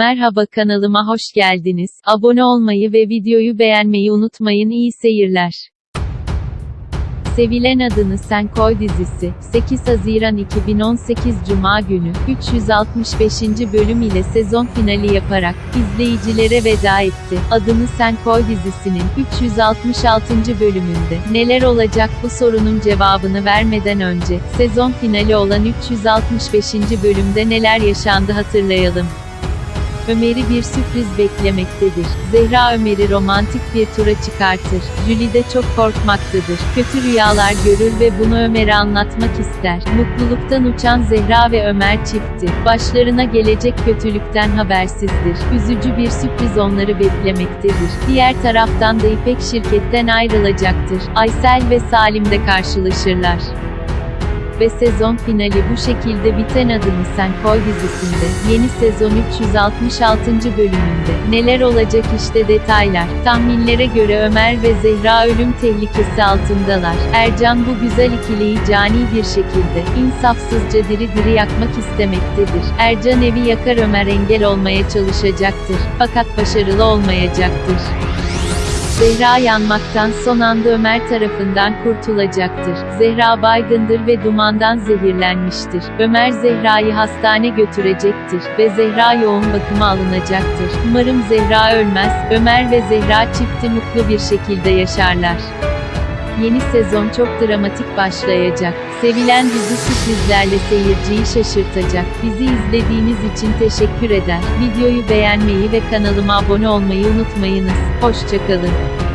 Merhaba kanalıma hoş geldiniz. Abone olmayı ve videoyu beğenmeyi unutmayın. İyi seyirler. Sevilen Adını Sen Koy dizisi, 8 Haziran 2018 Cuma günü, 365. bölüm ile sezon finali yaparak, izleyicilere veda etti. Adını Sen Koy dizisinin, 366. bölümünde, neler olacak bu sorunun cevabını vermeden önce, sezon finali olan 365. bölümde neler yaşandı hatırlayalım. Ömer'i bir sürpriz beklemektedir. Zehra Ömer'i romantik bir tura çıkartır. Julie de çok korkmaktadır. Kötü rüyalar görür ve bunu Ömer'e anlatmak ister. Mutluluktan uçan Zehra ve Ömer çifti. Başlarına gelecek kötülükten habersizdir. Üzücü bir sürpriz onları beklemektedir. Diğer taraftan da İpek şirketten ayrılacaktır. Aysel ve Salim de karşılaşırlar ve sezon finali bu şekilde biten Adını Sen Koy dizisinde, yeni sezon 366. bölümünde, neler olacak işte detaylar, tahminlere göre Ömer ve Zehra ölüm tehlikesi altındalar, Ercan bu güzel ikiliyi cani bir şekilde, insafsızca diri diri yakmak istemektedir, Ercan evi yakar Ömer engel olmaya çalışacaktır, fakat başarılı olmayacaktır. Zehra yanmaktan son anda Ömer tarafından kurtulacaktır. Zehra baygındır ve dumandan zehirlenmiştir. Ömer Zehra'yı hastane götürecektir ve Zehra yoğun bakıma alınacaktır. Umarım Zehra ölmez, Ömer ve Zehra çifti mutlu bir şekilde yaşarlar. Yeni sezon çok dramatik başlayacak. Sevilen dizi sürprizlerle seyirciyi şaşırtacak. Bizi izlediğiniz için teşekkür eder. Videoyu beğenmeyi ve kanalıma abone olmayı unutmayınız. Hoşçakalın.